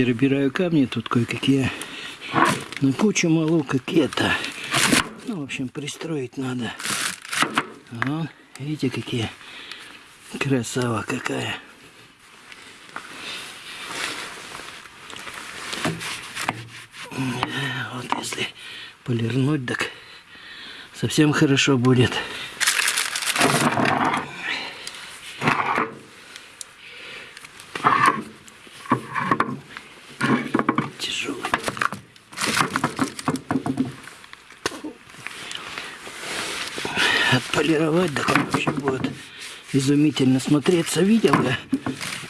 Перебираю камни тут кое-какие. На кучу малу какие-то. Ну, в общем, пристроить надо. Вон, видите, какие. Красава какая. Вот если полирнуть, так совсем хорошо будет. Отполировать, так он вообще будет изумительно смотреться. Видел я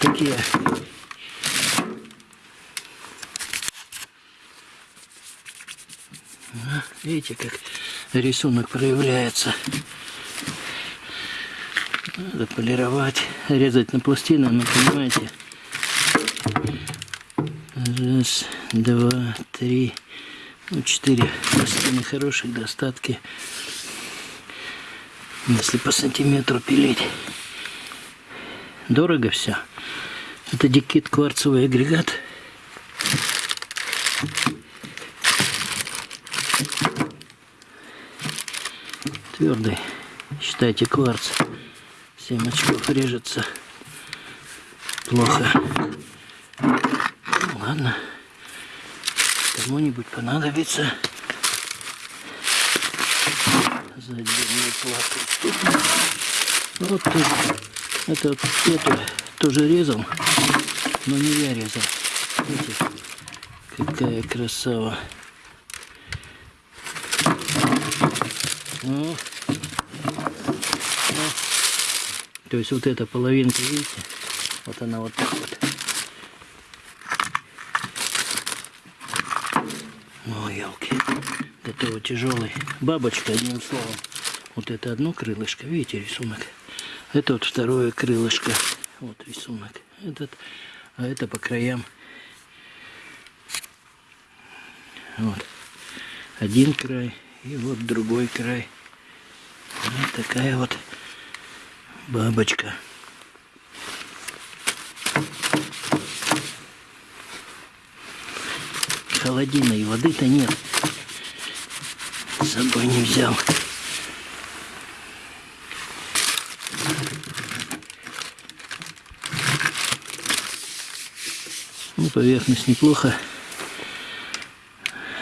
такие Видите, как рисунок проявляется. Надо полировать, резать на пластины, но понимаете. Раз, два, три, ну четыре пластины хороших достатки. Если по сантиметру пилить. Дорого все. Это дикит кварцевый агрегат. Твердый. Считайте кварц. 7 очков режется. Плохо. Ну, ладно. Кому-нибудь понадобится. За плату. Вот тоже. Это эту тоже резал. Но не я резал. Видите, какая красава. Ну, ну. То есть вот эта половинка, видите, вот она вот так вот. Ой, елки. Готово тяжелый. Бабочка, одним словом. Вот это одно крылышко, видите рисунок. Это вот второе крылышко. Вот рисунок. Этот, а это по краям. Вот. Один край и вот другой край. Вот такая вот бабочка. Холодильной воды-то нет. С собой не взял. Ну, поверхность неплохо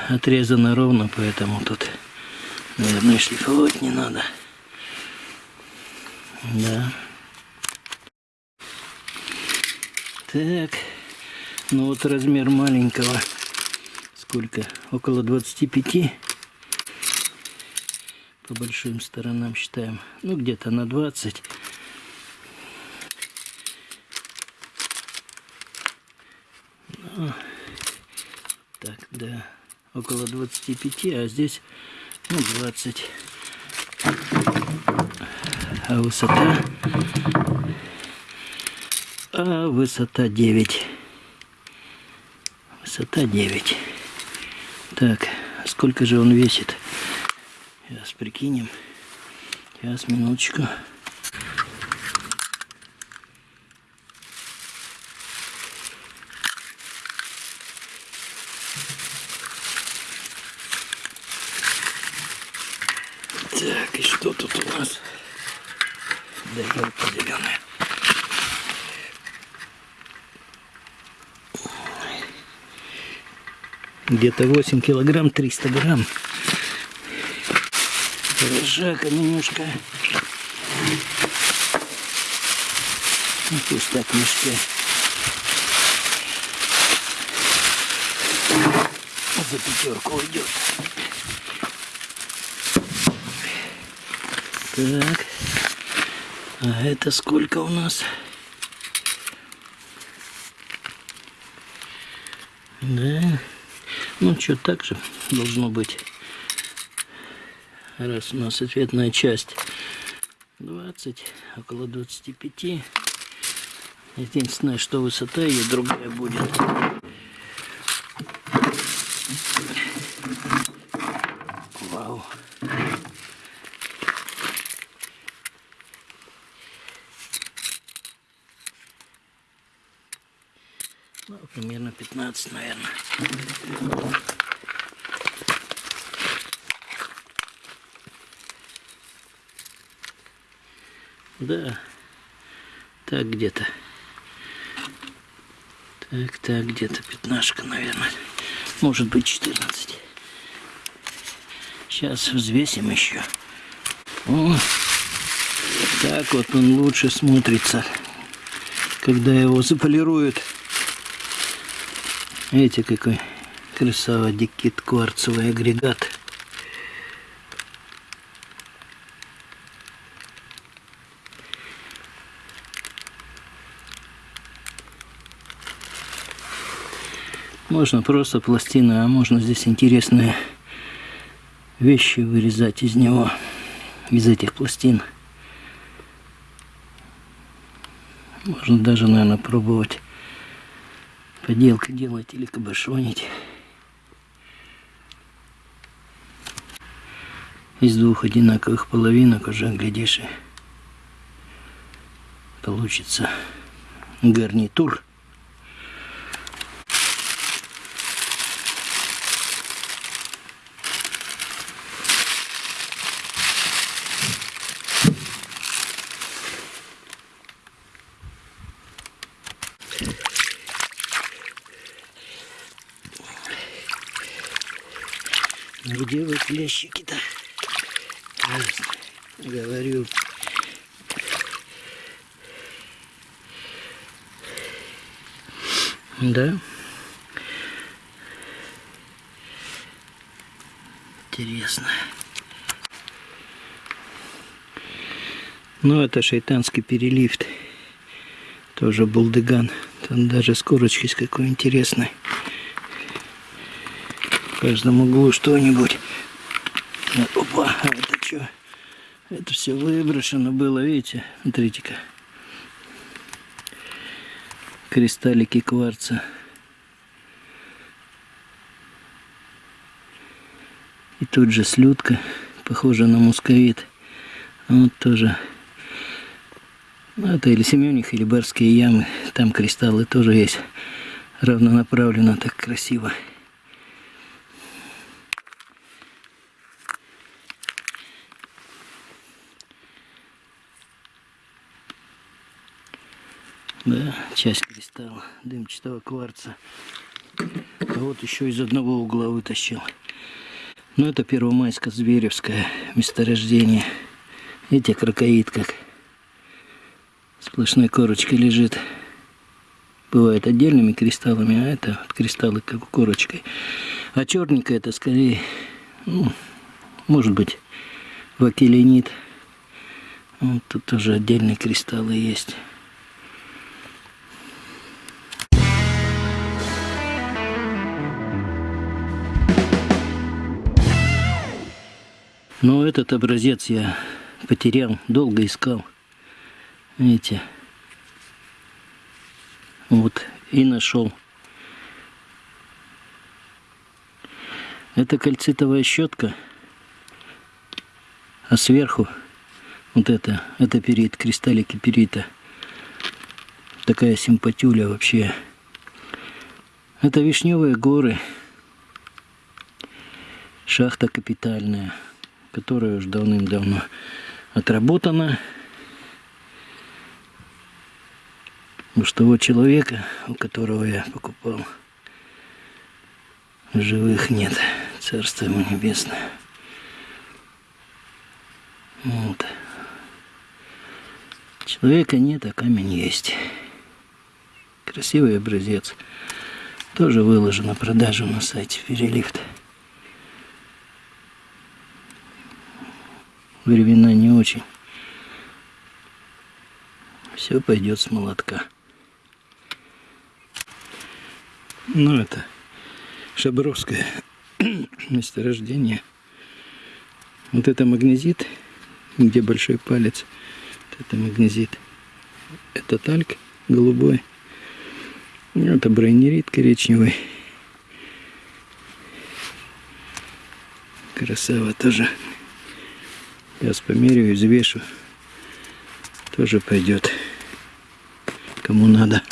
отрезана ровно, поэтому тут, наверное, шлифовать не надо. Да. Так. Ну вот размер маленького. Сколько? Около 25. По большим сторонам считаем. Ну где-то на 20. Ну, так, да. Около 25, а здесь ну, 20 а высота а высота 9 высота 9 так сколько же он весит сейчас прикинем сейчас минуточку Так, и что тут у нас? Да елка зеленая. Где-то 8 килограмм, 300 грамм. Ржака немножко. Ну, пусть так мешке. За пятерку уйдет. Так. А это сколько у нас? Да. Ну, что так же должно быть. Раз у нас ответная часть 20, около 25. Единственное, что высота ее другая будет. Вау. Ну, примерно 15, наверное. Да, так где-то. Так, так, где-то пятнашка, наверное. Может быть 14. Сейчас взвесим еще. О, так вот он лучше смотрится, когда его заполируют. Видите, какой красава дикит кварцевый агрегат. Можно просто пластина, а можно здесь интересные вещи вырезать из него, из этих пластин. Можно даже, наверное, пробовать поделки делать или кабошонить. Из двух одинаковых половинок уже, глядишь, получится гарнитур. Где вы клещики-то? Говорю. Да. Интересно. Ну, это шайтанский перелифт. Тоже булдыган. Там даже с с какой интересной в каждом углу что-нибудь. Опа, а это что? Это все выброшено было, видите? Смотрите-ка. Кристаллики кварца. И тут же слюдка, похожа на мусковит. Вот тоже. Это или Семених, или Барские ямы. Там кристаллы тоже есть. Равнонаправленно, так красиво. Да, часть кристалла дымчатого кварца. А вот еще из одного угла вытащил. Ну, это Первомайско-Зверевское месторождение. Видите, крокоид как сплошной корочкой лежит. Бывает отдельными кристаллами, а это вот кристаллы как корочкой. А черненькое это скорее, ну, может быть, вакеленит. Вот тут тоже отдельные кристаллы есть. Но этот образец я потерял, долго искал. Видите? Вот, и нашел. Это кальцитовая щетка, а сверху вот это, это перит, кристаллики перита. Такая симпатюля вообще. Это вишневые горы. Шахта капитальная которая уже давным-давно отработана. Уж того человека, у которого я покупал, живых нет. Царство ему небесное. Вот. Человека нет, а камень есть. Красивый образец. Тоже выложен на продажу на сайте Перелифт. Времена не очень. Все пойдет с молотка. Ну это Шабровское месторождение. Вот это магнезит, где большой палец. Вот это магнезит. Это тальк голубой. Это брайнерит коричневый. Красава тоже Сейчас померяю, взвешу. Тоже пойдет. Кому надо.